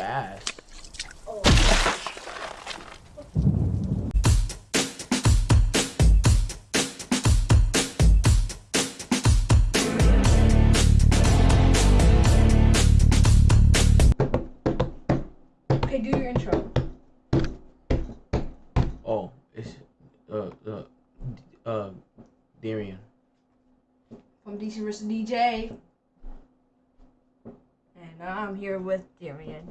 Fast. Oh. Okay, do your intro. Oh, it's uh uh uh Darian. From DC vs. DJ. And I'm here with Darian.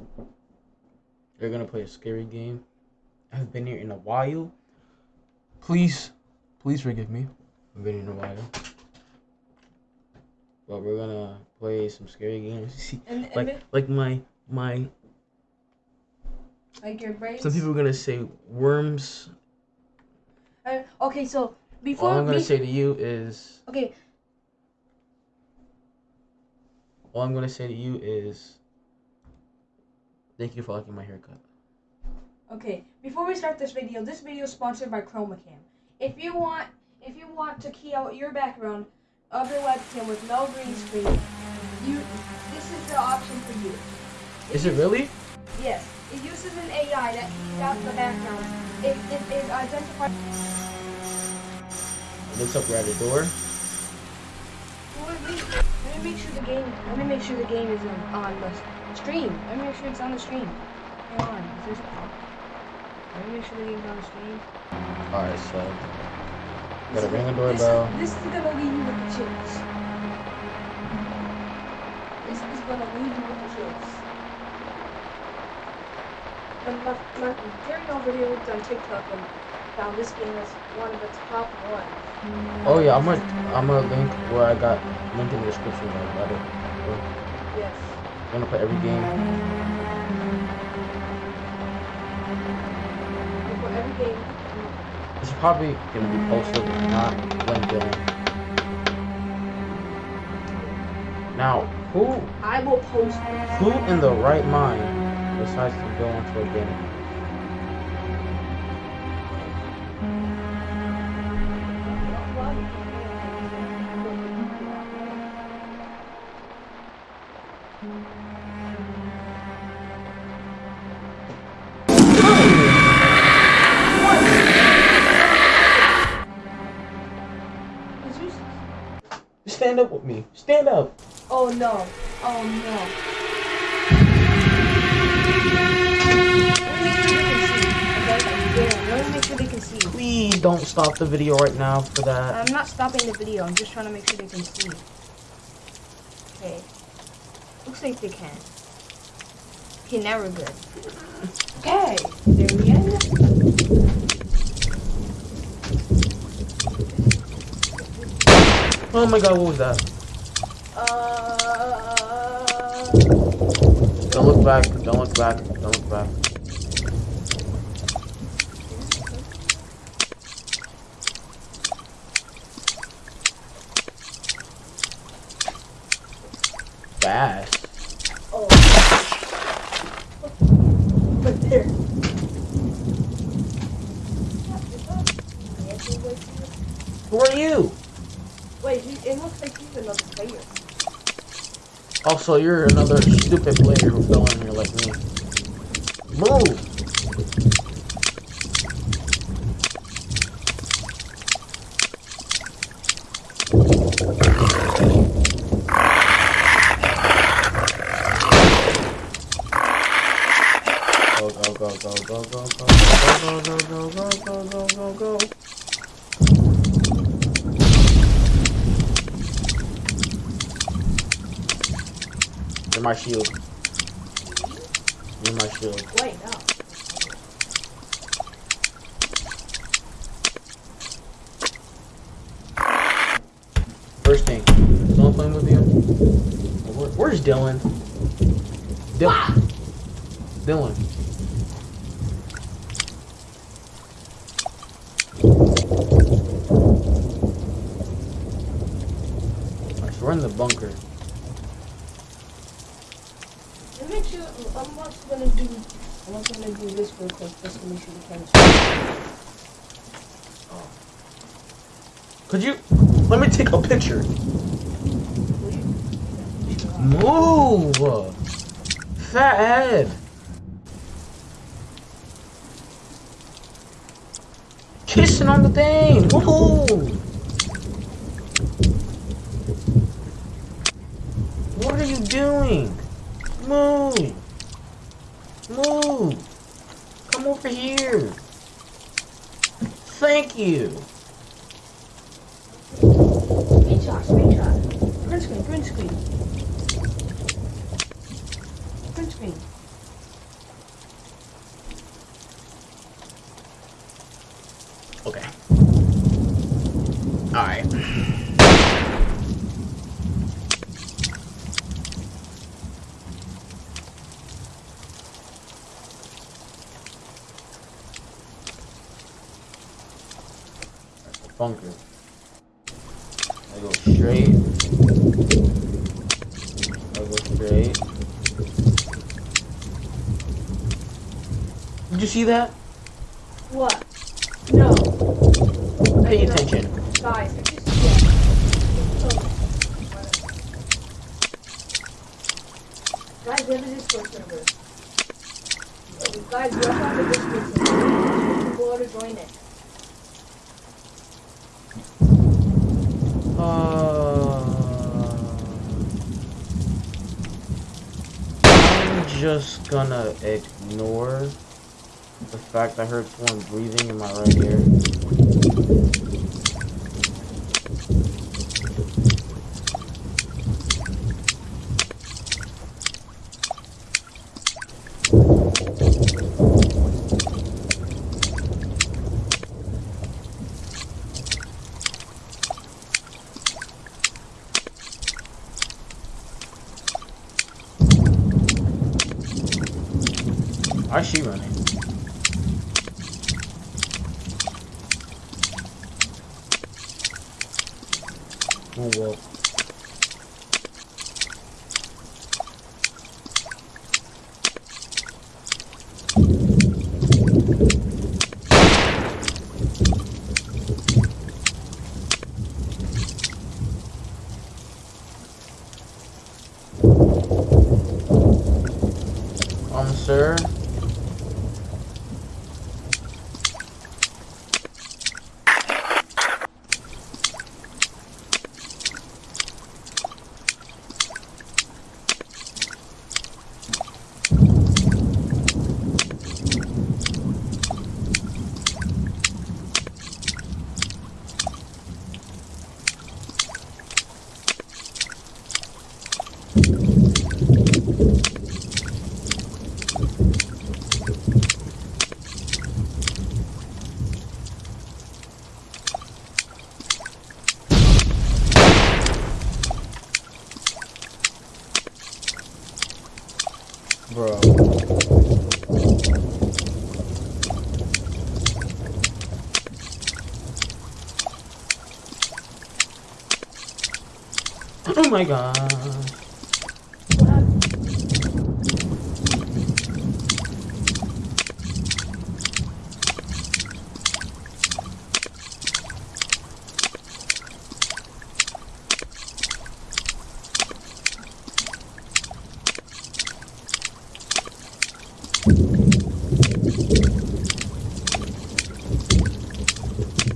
You're gonna play a scary game. I've been here in a while. Please, please forgive me. I've been here in a while. But we're gonna play some scary games. And, and like then- like my my. like your brain. Some people are gonna say worms. Uh, okay, so before All I'm gonna be- say to you is okay, all I'm gonna say to you is. Thank you for liking my haircut. okay. Before we start this video, this video is sponsored by ChromaCam. If you want, if you want to key out your background of your webcam with no green screen, you this is the option for you. Is it really? Yes, it uses an AI that keys out the background. It it, it identifies. It looks up we're at a door. Let me, make sure the game. Let me make sure the game is on, on the stream. Let me make sure it's on the stream. Hang on, is this? Let me make sure the game's on the stream. Alright, so This gotta ring the doorbell. This, is gonna leave you with the chills. This is gonna leave you with the chills. And my, my over here looked on TikTok and found this game as one of the top ones. Oh yeah, I'm gonna I'm gonna link where I got link in the description. Like, about it. Yes. I'm gonna play every game. For every game, It's probably gonna be posted, not when Dylan. Now, who I will post who in the right mind decides to go into a game? Stand up with me. Stand up. Oh no. Oh no. Let me make sure they can see. Okay? Let me make sure they can see. Please don't stop the video right now for that. I'm not stopping the video. I'm just trying to make sure they can see. Okay. Looks like they can. Okay, now we're good. Okay. There we end. Oh my god, what was that? Uh. Don't look back. Don't look back. Don't look back. Fast. Oh. There. Who are you? Wait, he, it looks like he's another player. Also, you're another stupid player who fell in here like me. Move! Go, go, go, go, go, go, go, go, go, go, go, go, go, go, go, go. You're my shield. You're my shield. Wait, no. First thing, someone playing with you? Where's Dylan? Dylan. Dylan. Could you? Let me take a picture. Move! Fat head! Kissing on the thing! Woo What are you doing? Move! Move! Come over here! Thank you! Screenshot. Print screen, print screen. Print screen. Okay. Alright. Bunker. I go straight. I go straight. Did you see that? What? No. Pay No. attention. Guys, I just yeah. Guys, have a Discord server. Uh, Guys, we have a Discord server. People ought to join it. Just gonna ignore the fact I heard someone breathing in my right ear. Why is she running? Oh well. Um, sir. Bro. Oh my god. What happened?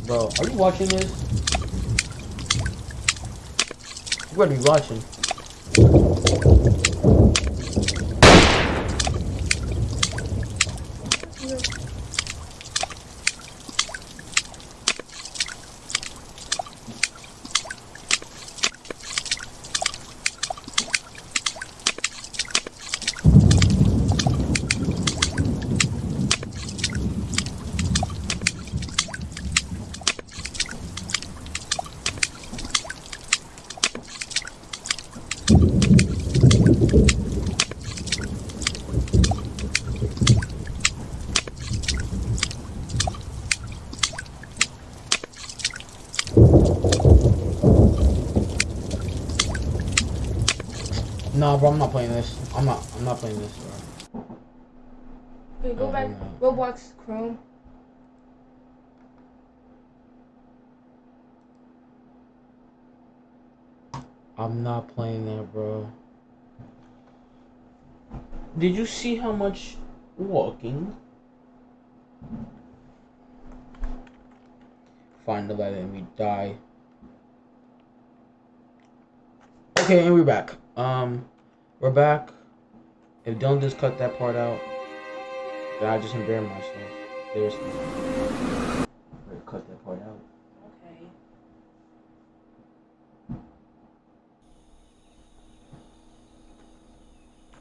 Bro, are you watching this? You better be watching. Nah, bro, I'm not playing this. I'm not. I'm not playing this, bro. Okay, go Oh, back. no. Roblox Chrome. I'm not playing that, bro. Did you see how much walking? find the letter and we die. Okay, and we're back. Um, we're back. If don't just cut that part out, then I just embarrass myself. Seriously. Cut that part out. Okay.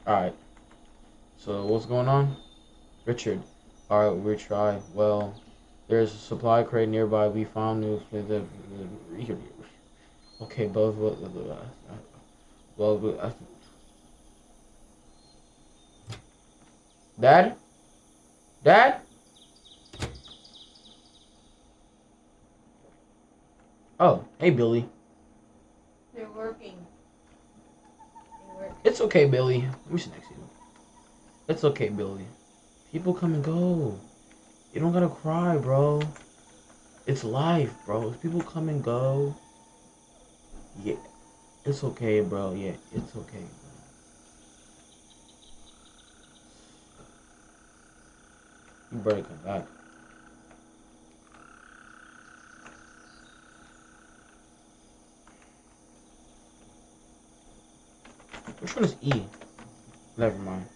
Alright. So what's going on? Richard. Alright, we try. Well, there's a supply crate nearby. We found new Okay, both well uh, Dad? Dad? Oh, hey Billy. They're working. They work. It's okay, Billy. Let me sit next to you. It's okay, Billy. People come and go. You don't gotta cry, bro. It's life, bro. People come and go. Yeah. It's okay, bro. Yeah, it's okay. Bro. You come back. Which one is E? Never mind.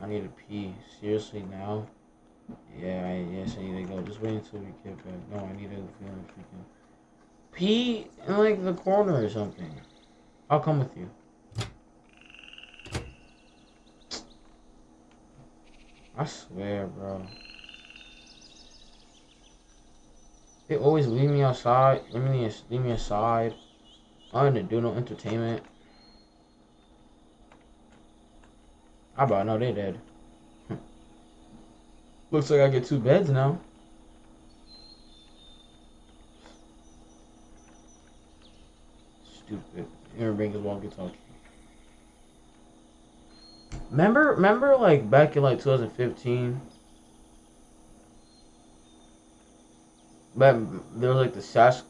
I need to pee. Seriously now? Yeah, I, yes, I need to go. Just wait until we get back. No, I need to feel freaking pee in like the corner or something. I'll come with you. I swear, bro. They always leave me outside. Leave me, leave me aside. I don't do no entertainment. I about know they dead. Looks like I get two beds now. Stupid. Aaron Bangles walkie talkie. Remember, remember, like back in like 2015, but there was like the Sask,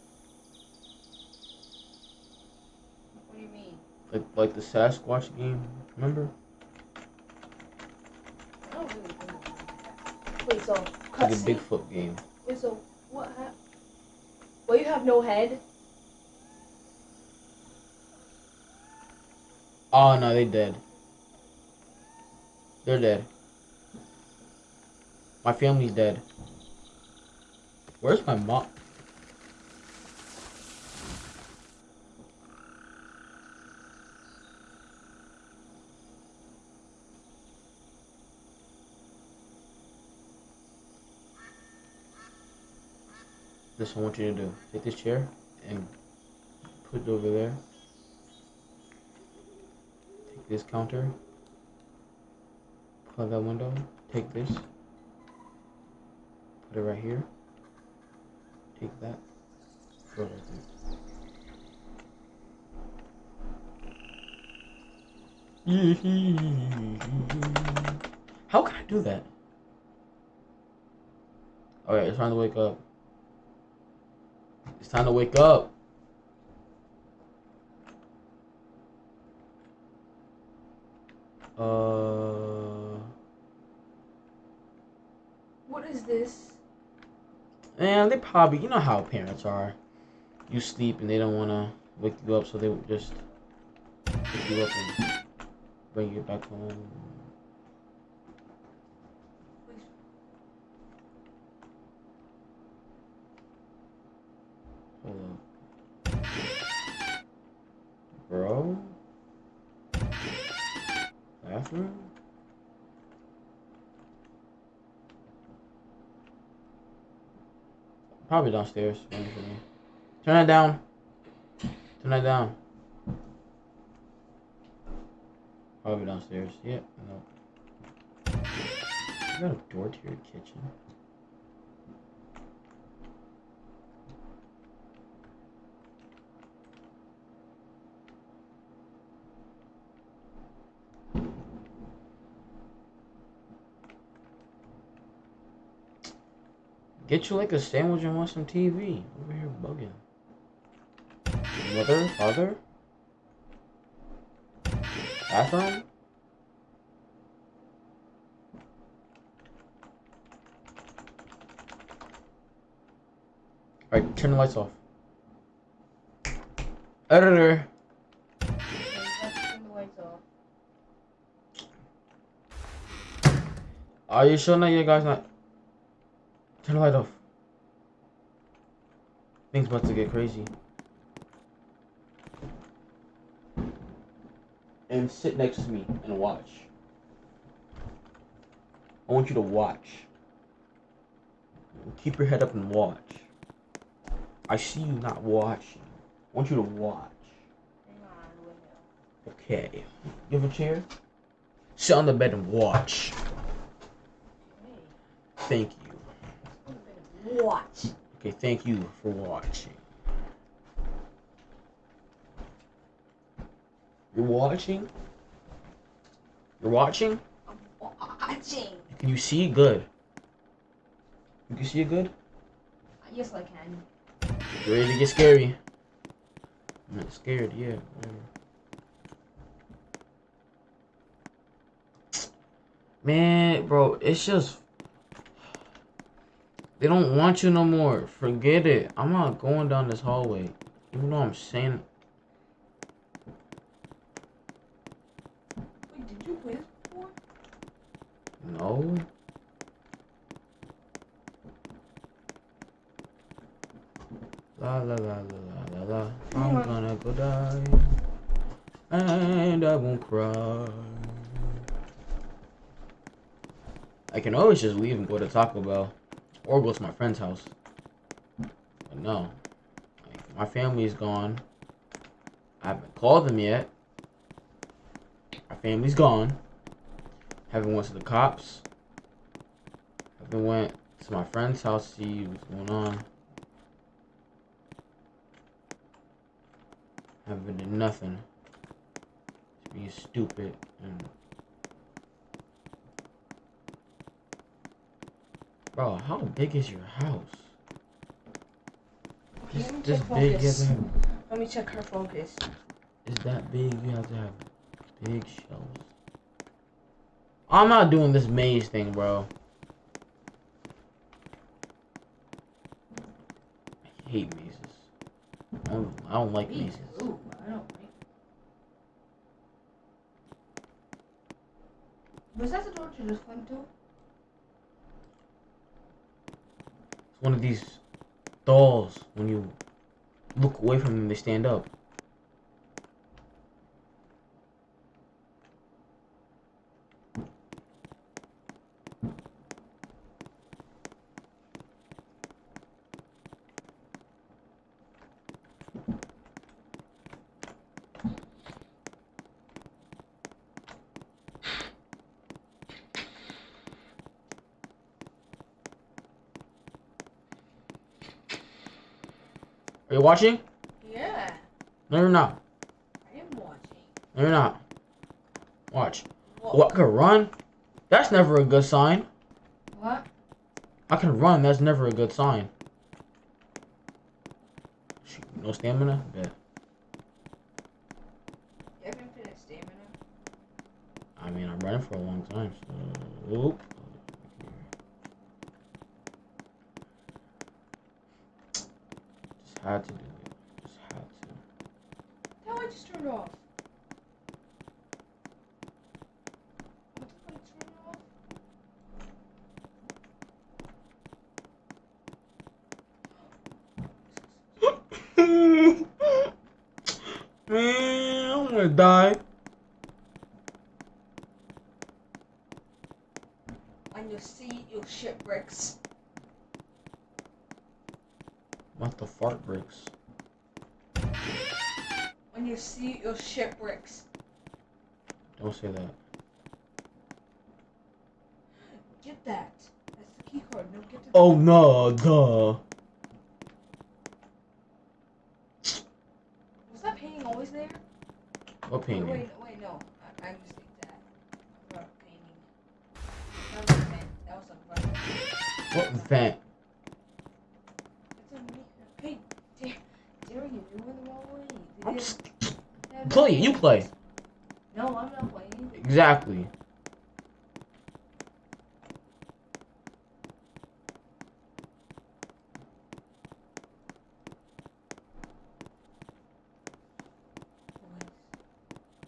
What do you mean? like like the Sasquatch game. Remember? I don't really know. Wait, so Like cutscene? Bigfoot game. Wait, so what happened? Well, you have no head. Oh no, they dead. They're dead. My family's dead. Where's my mom? This is I want you to do. Take this chair and put it over there. This counter. Plug that window. Take this. Put it right here. Take that. Throw it right there. How can I do that? Alright, it's time to wake up. It's time to wake up. Uh, What is this? And they probably you know how parents are. You sleep and they don't want to wake you up, so they would just pick you up and bring you back home. Hold up. Bro? Bathroom? Probably downstairs. Turn that down. Turn that down. Probably downstairs. Yep. No. You got a door to your kitchen. Get you like a sandwich and watch some TV. Over here bugging. Mother? Father? Bathroom? Alright, turn the lights off. Editor. Are you sure that you guys not? Turn the light off. Things about to get crazy. And sit next to me and watch. I want you to watch. Keep your head up and watch. I see you not watching. I want you to watch. Okay. You have a chair? Sit on the bed and watch. Thank you. let's go to bed and Watch. Okay, thank you for watching. You're watching? You're watching? I'm watching. Can you see good? You can see it good? Yes, I can. You ready to get scary? I'm not scared, yeah. Man, bro, it's just they don't want you no more. Forget it. I'm not going down this hallway. Even though I'm saying Wait, did you play before? no. La la la la la la la. I'm gonna go die. And I won't cry. I can always just leave and go to Taco Bell. Or go to my friend's house. But no. Like, my family's gone. I haven't called them yet. My family's gone. Haven't went to the cops. Haven't went to my friend's house to see what's going on. Haven't did nothing. Just being stupid and Bro, how big is your house? Okay, This, let me this check big, you have focus. to have, Let me check her focus. is that big, you have to have big shelves. I'm not doing this maze thing, bro. I hate mazes. I don't, I don't like mazes. too. I don't like. Was that the door you just went to? It's one of these dolls. When you look away from them, they stand up. Are you watching? Yeah, No, you're not. I am watching. No, you're not. Watch. What? What? I can run? That's never a good sign. What? I can run. That's never a good sign. Shoot, no stamina? Yeah. You have infinite stamina. I mean, I'm running for a long time, so... Oop. Just had to do it. Just had to. How I just turned off? What the fuck turned off? Man, I'm gonna die. When you see your shipwrecks. What the fart bricks? When you see your shipwrecks. Don't say that. Get that. That's the key card. No, get the. Oh no, duh. Was that painting always there? What painting? wait, wait, no. I, I mistake that. A painting. That was a vent. That was a vent. What vent? It's a me. Hey, Dar- Darren, you're doing the wrong way. I'm Did s- that- play. You play. No, I'm not playing. Exactly.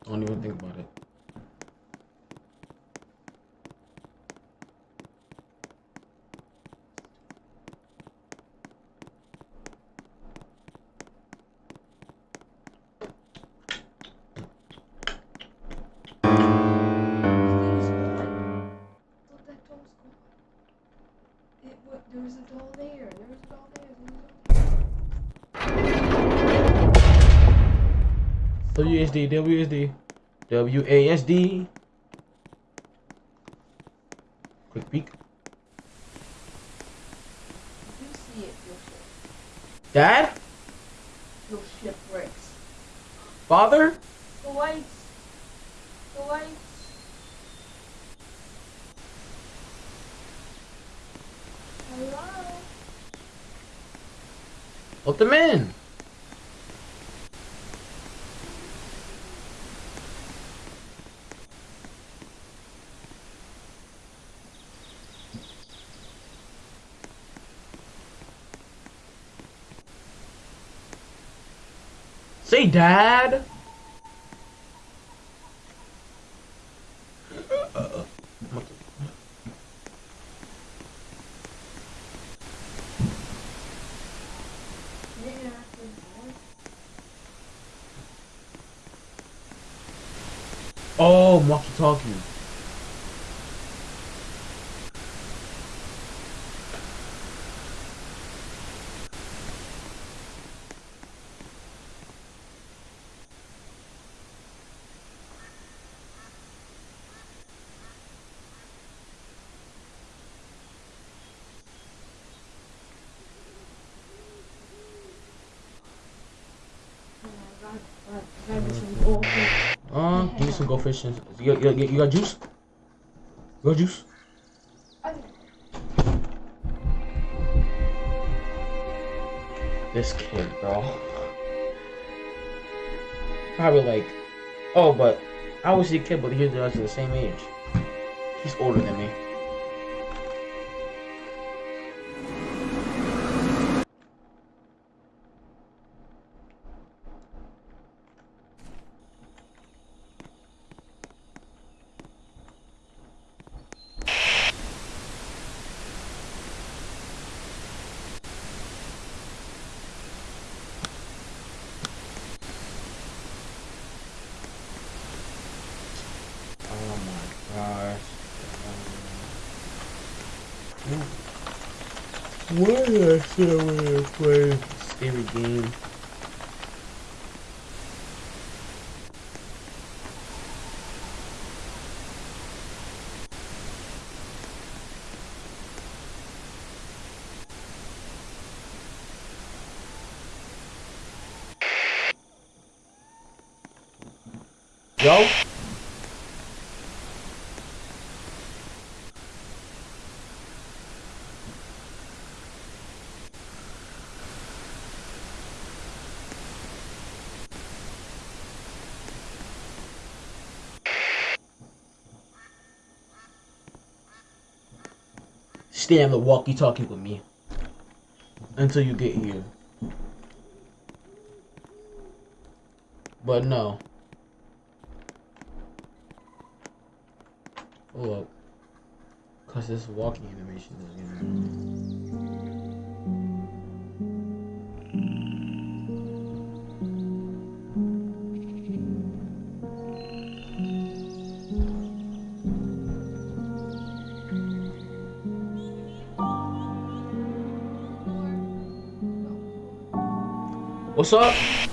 Don't even think about it. There was a doll there. WSD, WSD, WASD. Quick peek. You see it, you'll ship. Dad? You'll shipwrecks. Father? The lights. The lights. Hello? Let them in. Dad. Oh, walkie talkie. Yeah, I got, I some. Uh, give me some goldfish. and- You got, you, you got juice? You got juice? This kid, bro. Probably like, oh, but I was a kid, but he's the same age. He's older than me. Oh my gosh. Why did I sit over there and play a scary game? Yo? Stay on the walkie-talkie with me until you get here. But no. Hold up. Cause this walking animation is What's up?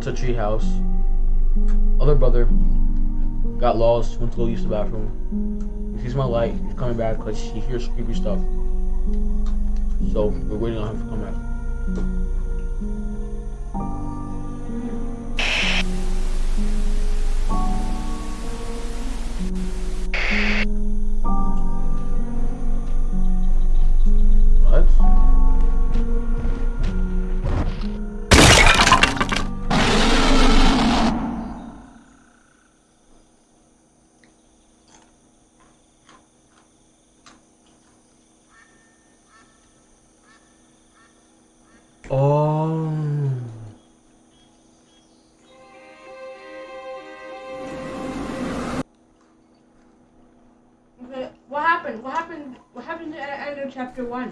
Went to a tree house. Other brother got lost, went to go use the bathroom. He sees my light, he's coming back because he hears creepy stuff. So we're waiting on him to come back. Chapter one?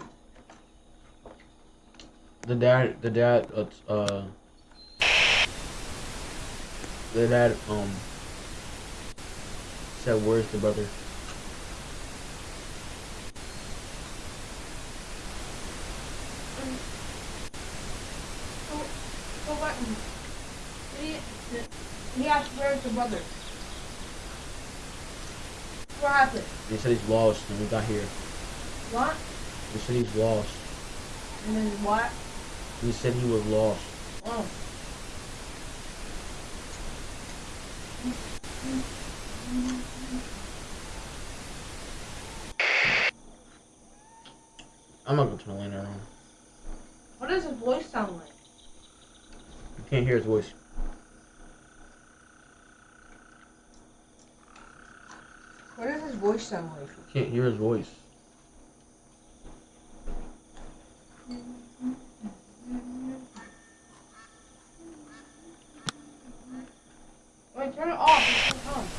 The dad, the dad, uh, uh, the dad, um, said, "Where's the brother?" So what? He, he asked where's the brother. What happened? They said he's lost, and we got here. What? They said he's lost. And then what? He said he was lost. Oh. I'm not gonna turn the light around. What does his voice sound like? You can't hear his voice. What does his voice sound like? You can't hear his voice. Wait, turn it off. It's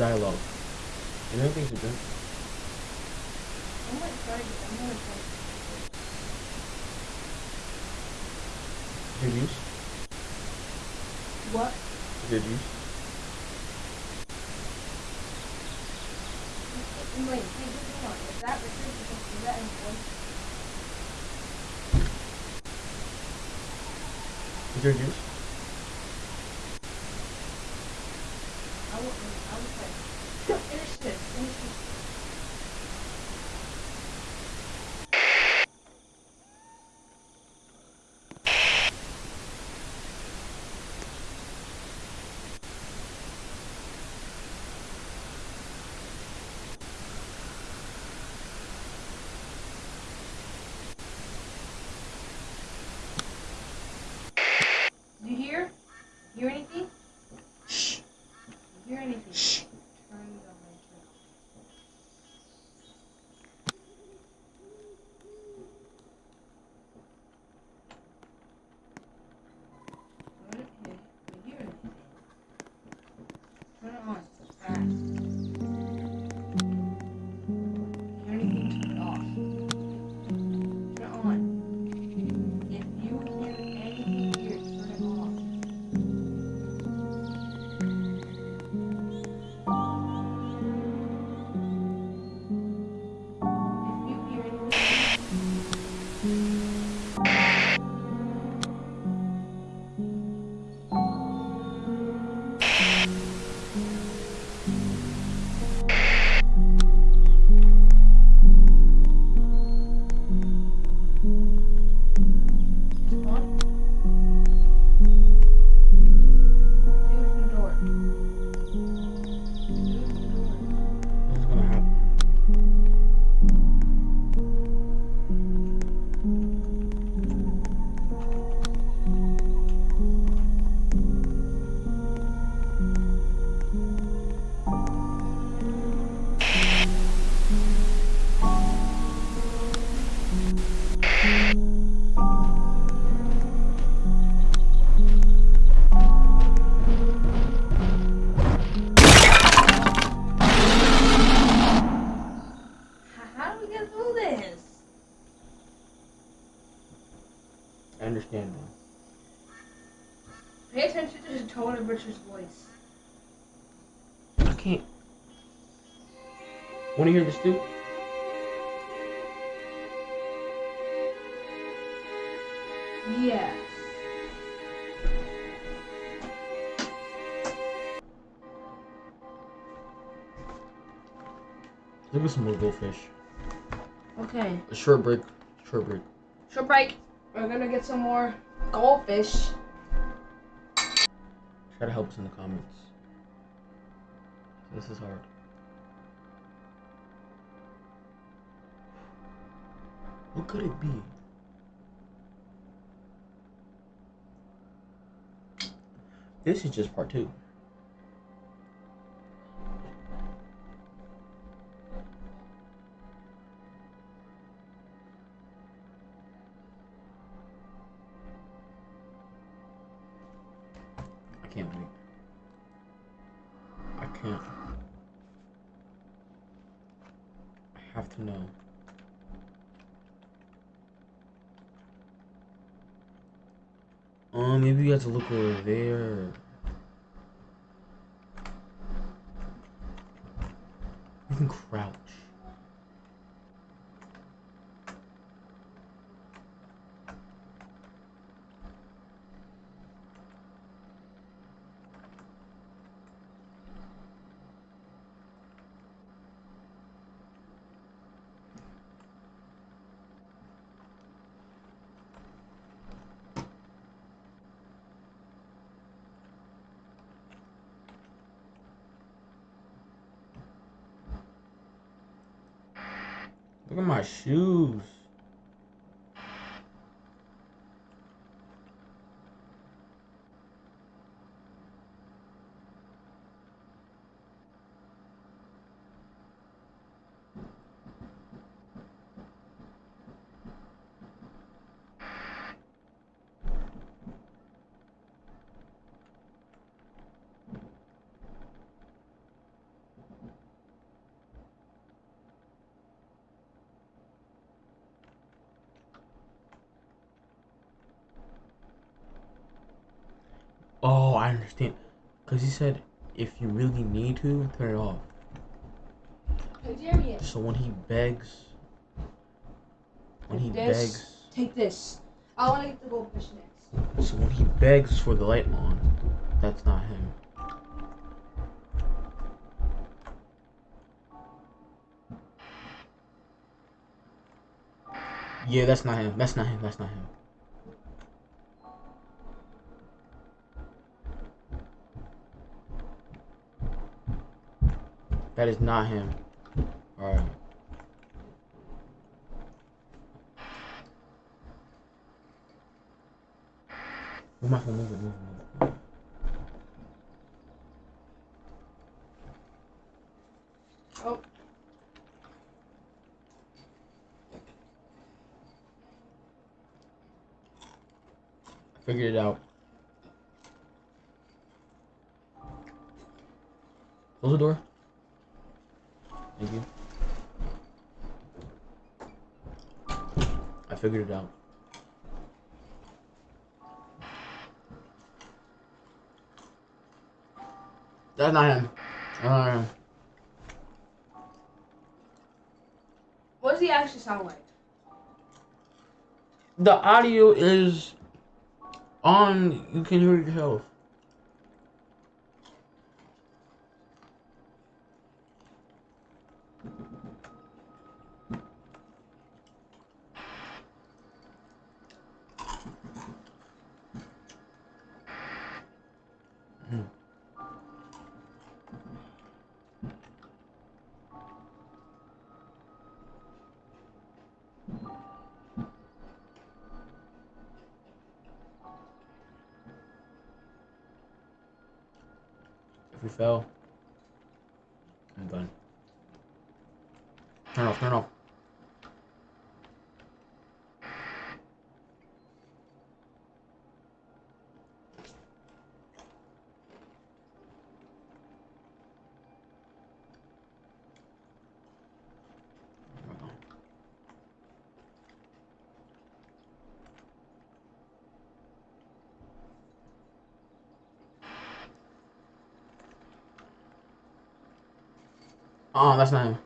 dialogue. I would, I would like finish this. Want to hear this too? Yes. Give me some more goldfish. Okay. A short break. Short break. Short break. We're gonna get some more goldfish. Try to help us in the comments. This is hard. What could it be? This is just part two. To look over there. You can crouch. Look at my shoes. Cause he said if you really need to, turn it off. So when he begs, when he This- begs, take this. I want to get the goldfish next. so when he begs for the light on, that's not him. Yeah, that's not him. That's not him. That's not him. That is not him. Alright. Move my phone, move it, move it, move it. Oh. I figured it out. Close the door. Figured it out. That's not him. That's not him. What does he actually sound like? The audio is on. You can hear it yourself. If we fail, I'm done. Turn off, turn off. Oh, that's not him.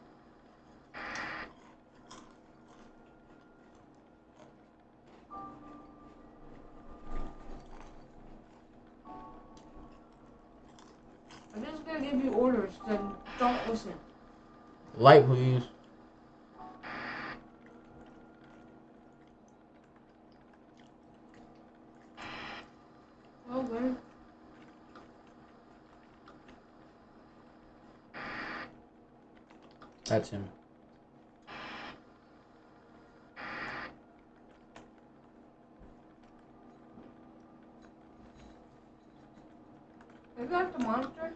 I'm just gonna give you orders, then don't listen. Light, please. Okay. That's him. Is that the monster?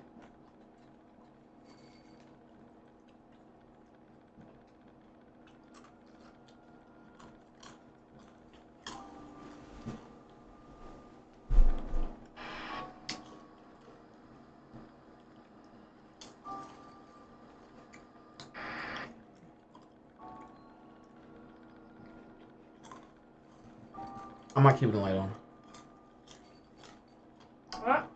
I might keep the light on. What?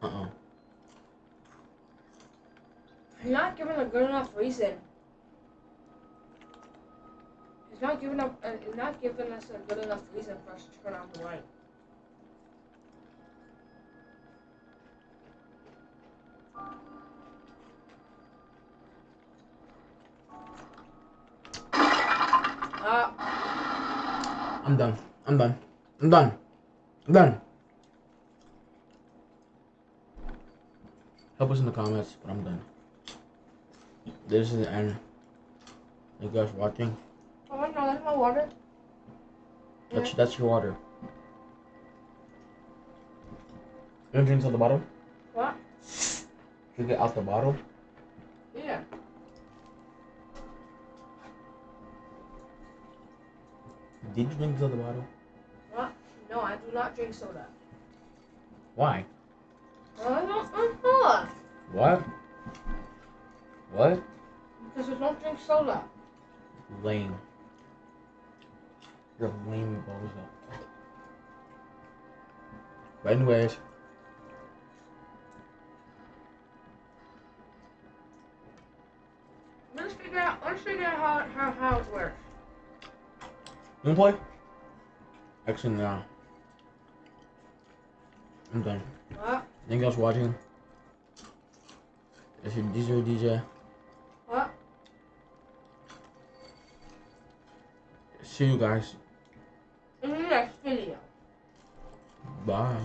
Uh-uh. You're not giving a good enough reason. He's not giving up. Uh, he's not giving us a good enough reason for us to turn on the light. I'm done. I'm done. I'm done. I'm done. Help us in the comments, but I'm done. This is the end. You guys watching? oh no, that's my water. That's that's your water. You want drinks out the bottle? What? Drink it out the bottle. Yeah. Did you drink this the bottle? What? No, I do not drink soda. Why? I don't know. What? What? Because I don't drink soda. lame. You're lame bozo. But anyways, Let's figure out. Let's figure out how how, how it works. You wanna play? Actually, no. I'm done. What? Anything else watching? Is your DJ DJ? What? See you guys. In the next video. Bye.